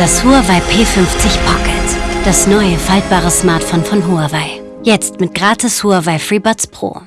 Das Huawei P50 Pocket. Das neue faltbare Smartphone von Huawei. Jetzt mit gratis Huawei FreeBuds Pro.